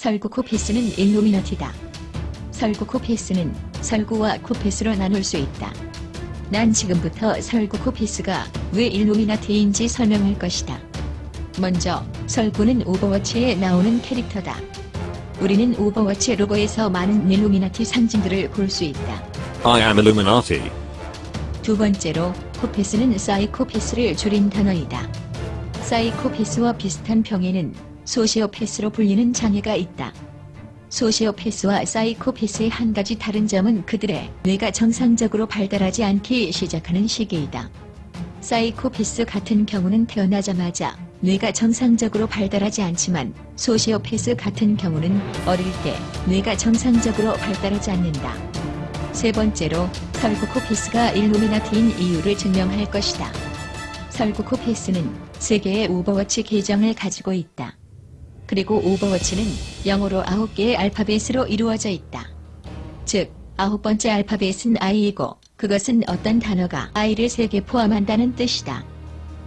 설구 코피스는 일루미나티다. 설구 코피스는 설구와 코피스로 나눌 수 있다. 난 지금부터 설구 코피스가 왜 일루미나티인지 설명할 것이다. 먼저 설구는 오버워치에 나오는 캐릭터다. 우리는 오버워치 로고에서 많은 일루미나티 상징들을 볼 수 있다. I am Illuminati. 두 번째로 코피스는 사이코패스를 줄인 단어이다. 사이코패스와 비슷한 병에는 소시오패스로 불리는 장애가 있다. 소시오패스와 사이코패스의 한 가지 다른 점은 그들의 뇌가 정상적으로 발달하지 않기 시작하는 시기이다. 사이코패스 같은 경우는 태어나자마자 뇌가 정상적으로 발달하지 않지만 소시오패스 같은 경우는 어릴 때 뇌가 정상적으로 발달하지 않는다. 세 번째로 설구코피스가 일루미나티인 이유를 증명할 것이다. 설구코피스는 세 개의 오버워치 계정을 가지고 있다. 그리고 오버워치는 영어로 9개의 알파벳으로 이루어져 있다. 즉, 아홉 번째 알파벳은 I이고 그것은 어떤 단어가 I를 3개 포함한다는 뜻이다.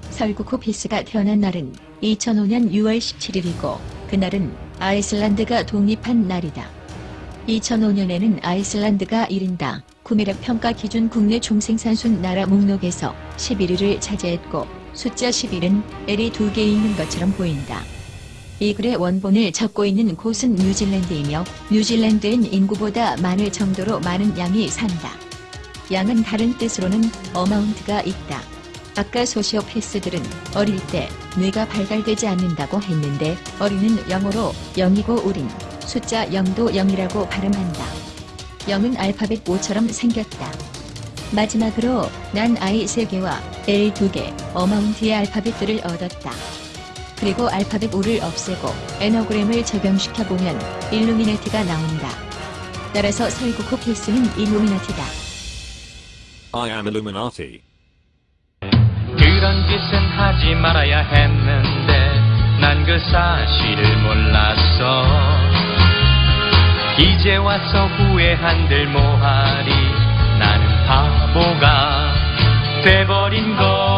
설구코피스가 태어난 날은 2005년 6월 17일이고 그날은 아이슬란드가 독립한 날이다. 2005년에는 아이슬란드가 1인당 구매력 평가 기준 국내 총생산순 나라 목록에서 11위를 차지했고 숫자 11은 L이 두개 있는 것처럼 보인다. 이 글의 원본을 적고 있는 곳은 뉴질랜드이며 뉴질랜드엔 인구보다 많을 정도로 많은 양이 산다. 양은 다른 뜻으로는 어마운트가 있다. 아까 소시오패스들은 어릴 때 뇌가 발달되지 않는다고 했는데 어린은 영어로 0이고 우린 숫자 0도 0이라고 발음한다. 0은 알파벳 5처럼 생겼다. 마지막으로 난 I 3개와 L 2개 어마운트의 알파벳들을 얻었다. 그리고 알파벳 5를 없애고 에너그램을 적용시켜보면 일루미나티가 나온다. 따라서 설구코피스는 일루미나티다. I am Illuminati. 그런 짓은 하지 말아야 했는데 난 그 사실을 몰랐어 이제 와서 후회한들 뭐하리 나는 바보가 돼버린 걸